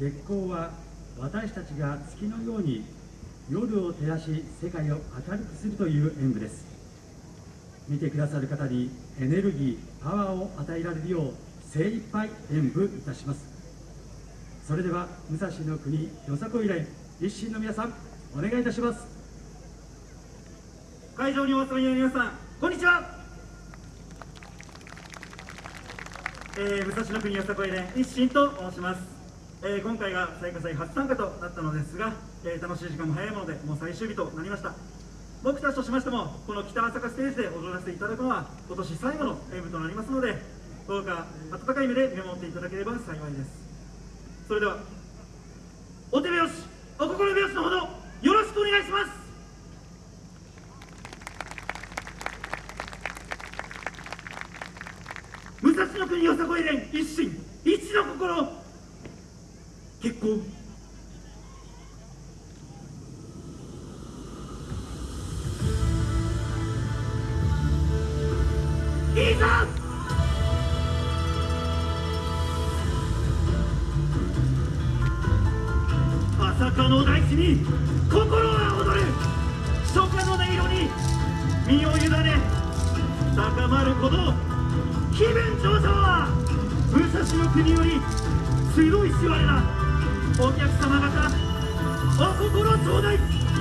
月光は私たちが月のように夜を照らし世界を明るくするという演舞です。見てくださる方にエネルギーパワーを与えられるよう精一杯演舞いたします。それでは武蔵の国よさこい連一心の皆さんお願いいたします。会場にお集まりの皆さんこんにちは、えー、武蔵の国よさこい連一心と申します。えー、今回が最下祭初参加となったのですが、えー、楽しい時間も早いものでもう最終日となりました。僕たちとしましてもこの北朝霞ステージで踊らせていただくのは今年最後の演舞となりますのでどうか温かい目で見守っていただければ幸いです。それではお手拍子お心拍子のほどよろしくお願いします。武蔵の国よさこい連一心一の心結構。いいぞ朝霞の大地に心は踊る。初夏の音色に身を委ね高まること気分上々は武蔵の国より強いしわれだお客様方お心頂戴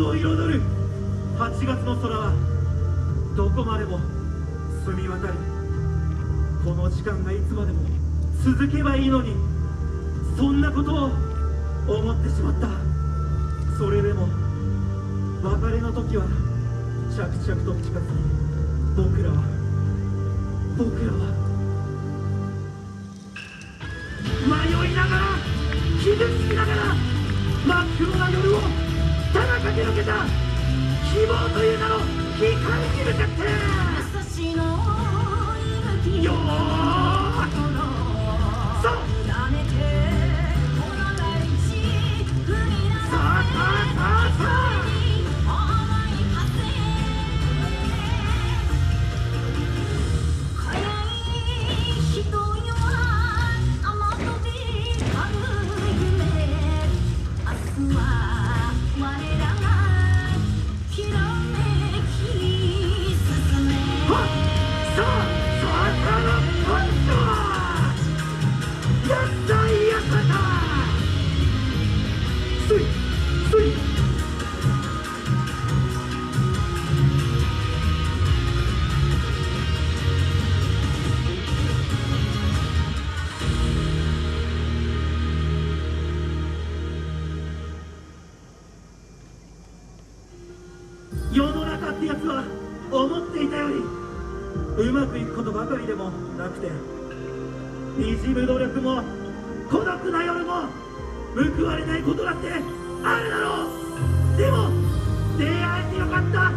夏を彩る。8月の空はどこまでも澄み渡りこの時間がいつまでも続けばいいのにそんなことを思ってしまった。それでも別れの時は着々と近づき僕らは僕らは。迷いながら傷つきながら真っ黒な夜をただ駆け抜けた。希望という名の光に向かって世の中ってやつは思っていたよりうまくいくことばかりでもなくてにじむ努力も孤独な夜も報われないことだってあるだろう。でも出会えてよかった。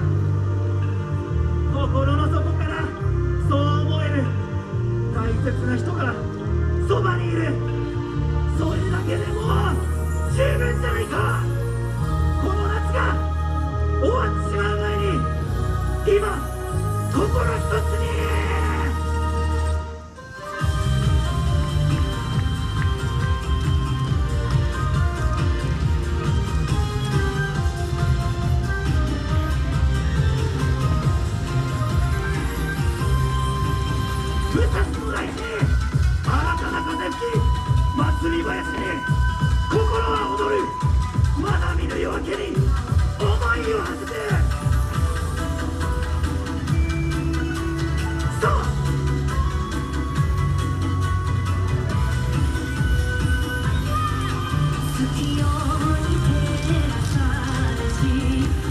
武蔵小来市新たな風吹き祭り林に心は踊るまだ見ぬ夜明けに思いを馳せてそう月夜に照らされし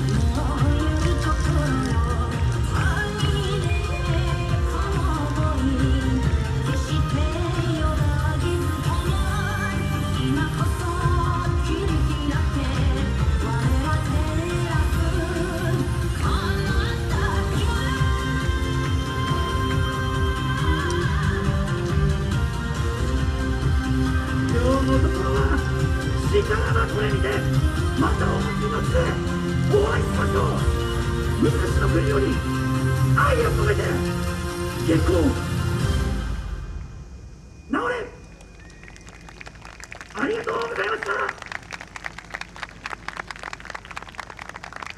と昔の国より愛を込めて月光治れありがとうございました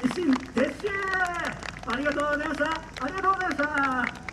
維新撤収ありがとうございました。ありがとうございました。